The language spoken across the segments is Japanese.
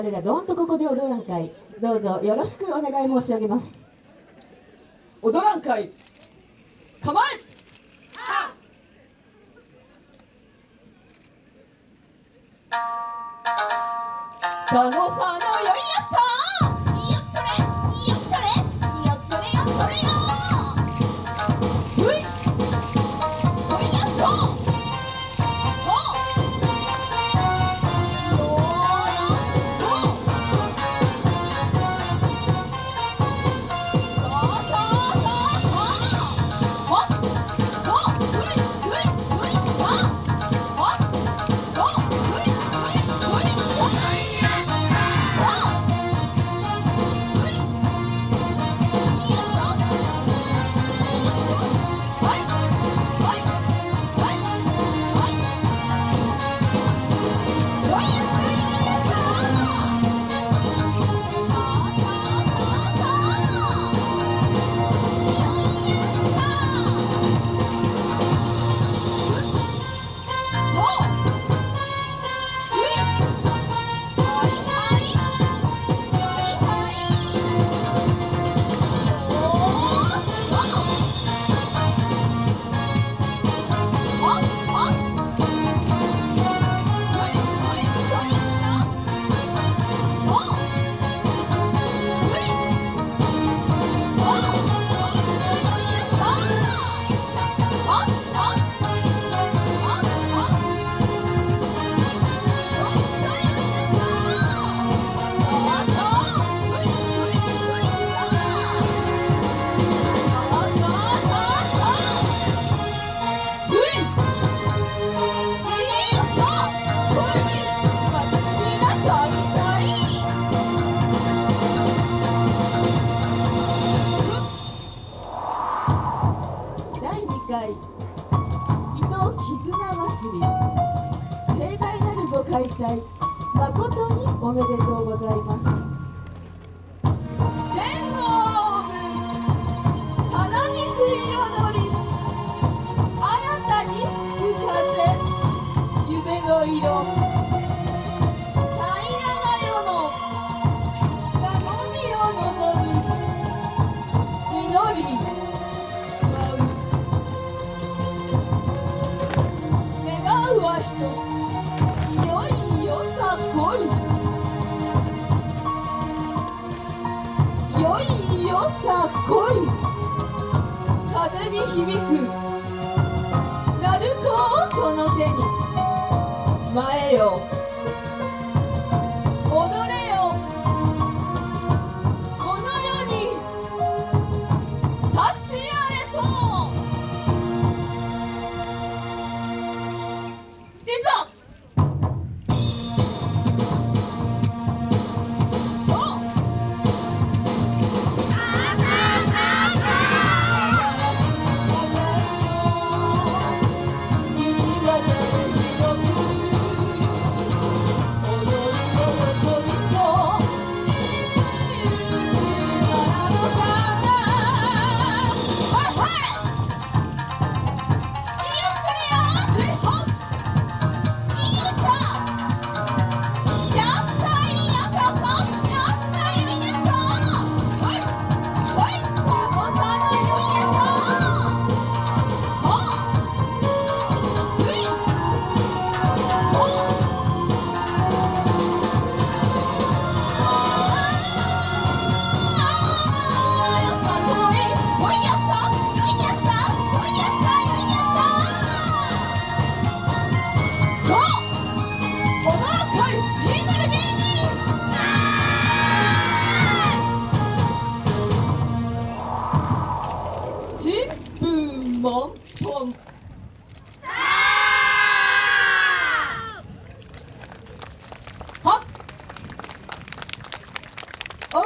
我らどんとここで踊らん会どうぞよろしくお願い申し上げます。踊らん会構え。加納さん絆祭り盛大なるご開催誠におめでとうござい。ます天皇花水彩り新たに浮かせ夢の色平らな世の頼みを望み祈り声風に響く。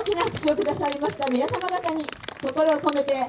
きな拍手をくださいました皆様方に心を込めて